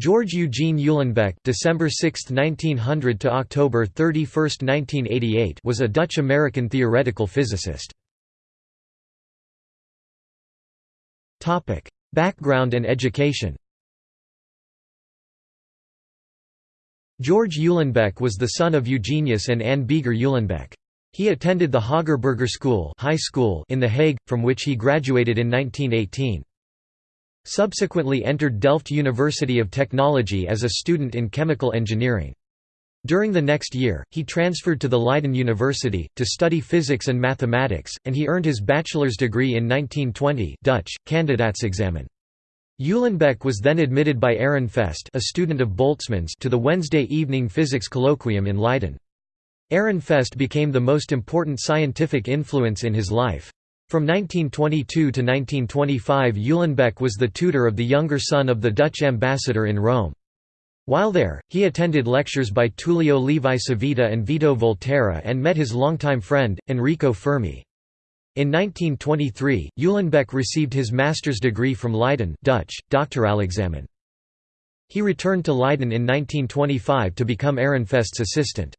George Eugene Uhlenbeck December 6, 1900 to October 31, 1988 was a Dutch-American theoretical physicist. Topic: Background and education George Uhlenbeck was the son of Eugenius and Anne Beeger Uhlenbeck. He attended the Hogere Burgerschool, high school in The Hague, from which he graduated in 1918. Subsequently entered Delft University of Technology as a student in chemical engineering. During the next year, he transferred to the Leiden University, to study physics and mathematics, and he earned his bachelor's degree in 1920 Dutch, Kandidaatsexamen. Uhlenbeck was then admitted by Ehrenfest a student of Boltzmann's to the Wednesday evening physics colloquium in Leiden. Ehrenfest became the most important scientific influence in his life. From 1922 to 1925 Uhlenbeck was the tutor of the younger son of the Dutch ambassador in Rome. While there, he attended lectures by Tullio Levi Civita and Vito Volterra and met his longtime friend, Enrico Fermi. In 1923, Uhlenbeck received his master's degree from Leiden Dutch, Doctoralexamen. He returned to Leiden in 1925 to become Ehrenfest's assistant.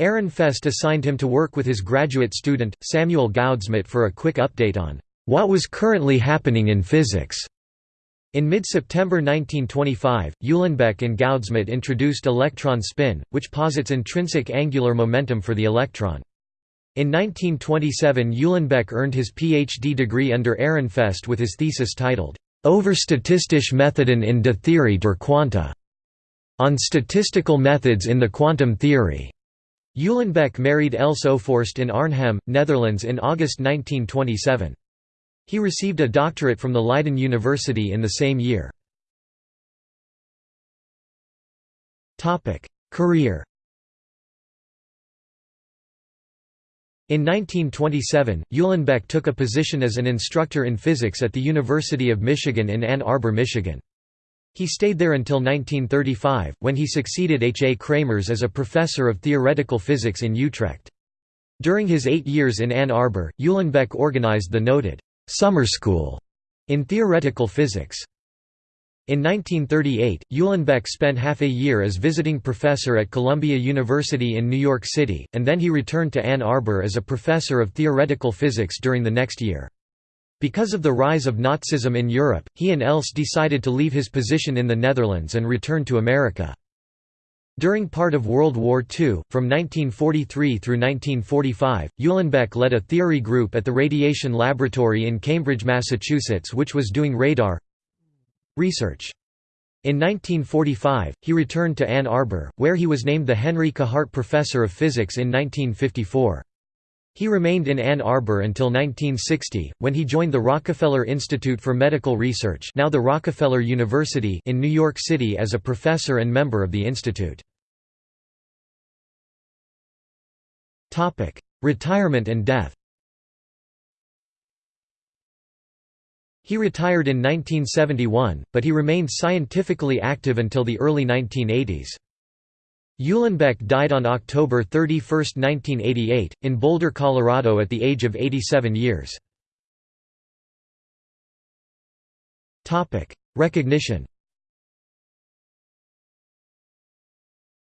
Ehrenfest assigned him to work with his graduate student, Samuel Goudsmit for a quick update on what was currently happening in physics. In mid-September 1925, Uhlenbeck and Goudsmit introduced electron spin, which posits intrinsic angular momentum for the electron. In 1927 Uhlenbeck earned his PhD degree under Ehrenfest with his thesis titled, Over statistische Methoden in de Theorie der Quanta, on statistical methods in the quantum theory. Uhlenbeck married Else Ophorst in Arnhem, Netherlands in August 1927. He received a doctorate from the Leiden University in the same year. Career In 1927, Uhlenbeck took a position as an instructor in physics at the University of Michigan in Ann Arbor, Michigan. He stayed there until 1935, when he succeeded H. A. Kramers as a professor of theoretical physics in Utrecht. During his eight years in Ann Arbor, Uhlenbeck organized the noted «summer school» in theoretical physics. In 1938, Uhlenbeck spent half a year as visiting professor at Columbia University in New York City, and then he returned to Ann Arbor as a professor of theoretical physics during the next year. Because of the rise of Nazism in Europe, he and Else decided to leave his position in the Netherlands and return to America. During part of World War II, from 1943 through 1945, Uhlenbeck led a theory group at the Radiation Laboratory in Cambridge, Massachusetts which was doing radar research. In 1945, he returned to Ann Arbor, where he was named the Henry Hart Professor of Physics in 1954. He remained in Ann Arbor until 1960, when he joined the Rockefeller Institute for Medical Research now the Rockefeller University in New York City as a professor and member of the institute. Retirement and death He retired in 1971, but he remained scientifically active until the early 1980s. Uhlenbeck died on October 31, 1988, in Boulder, Colorado at the age of 87 years. Recognition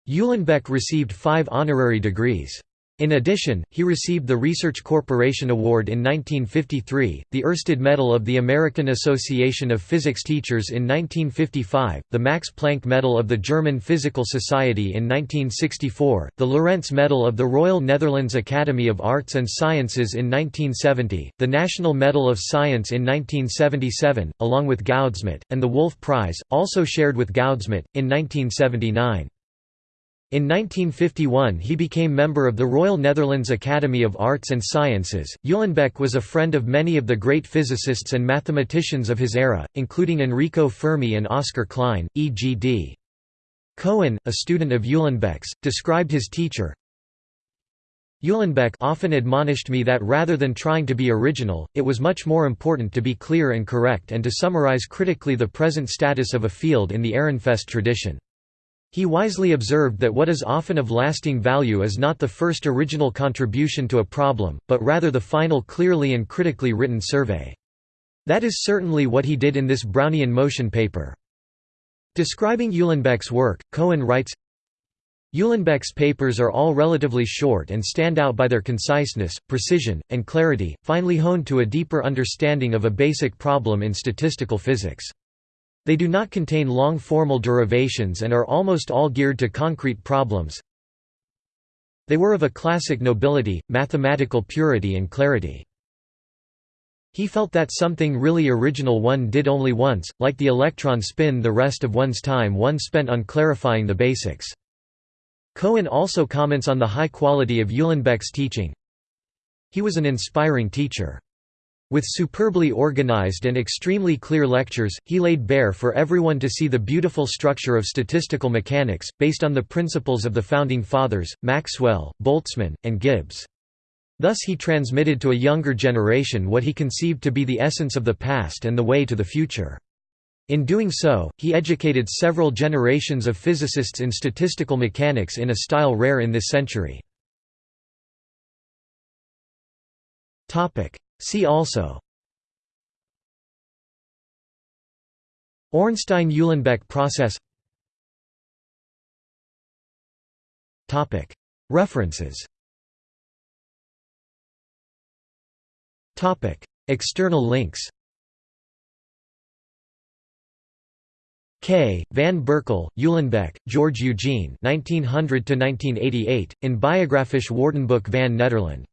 Uhlenbeck received five honorary degrees. In addition, he received the Research Corporation Award in 1953, the Oersted Medal of the American Association of Physics Teachers in 1955, the Max Planck Medal of the German Physical Society in 1964, the Lorentz Medal of the Royal Netherlands Academy of Arts and Sciences in 1970, the National Medal of Science in 1977, along with Goudsmit, and the Wolf Prize, also shared with Goudsmit, in 1979. In 1951 he became member of the Royal Netherlands Academy of Arts and Sciences. Uhlenbeck was a friend of many of the great physicists and mathematicians of his era, including Enrico Fermi and Oscar Klein, E.G.D. Cohen, a student of Uhlenbeck's, described his teacher, Uhlenbeck often admonished me that rather than trying to be original, it was much more important to be clear and correct and to summarize critically the present status of a field in the Ehrenfest tradition. He wisely observed that what is often of lasting value is not the first original contribution to a problem, but rather the final clearly and critically written survey. That is certainly what he did in this Brownian motion paper. Describing Uhlenbeck's work, Cohen writes, Uhlenbeck's papers are all relatively short and stand out by their conciseness, precision, and clarity, finely honed to a deeper understanding of a basic problem in statistical physics. They do not contain long formal derivations and are almost all geared to concrete problems. They were of a classic nobility, mathematical purity and clarity. He felt that something really original one did only once, like the electron spin the rest of one's time one spent on clarifying the basics. Cohen also comments on the high quality of Uhlenbeck's teaching. He was an inspiring teacher. With superbly organized and extremely clear lectures, he laid bare for everyone to see the beautiful structure of statistical mechanics, based on the principles of the Founding Fathers, Maxwell, Boltzmann, and Gibbs. Thus he transmitted to a younger generation what he conceived to be the essence of the past and the way to the future. In doing so, he educated several generations of physicists in statistical mechanics in a style rare in this century. See also. Ornstein–Uhlenbeck process. References. External links. K. Van Berkel, Uhlenbeck, George Eugene 1900 in Biographisch Woordenboek van Nederland.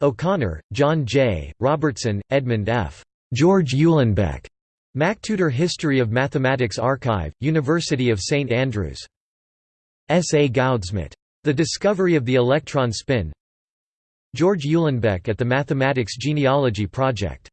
O'Connor, John J., Robertson, Edmund F. George Uhlenbeck. MacTutor History of Mathematics Archive, University of St Andrews. S. A. Goudsmit. The Discovery of the Electron Spin George Uhlenbeck at the Mathematics Genealogy Project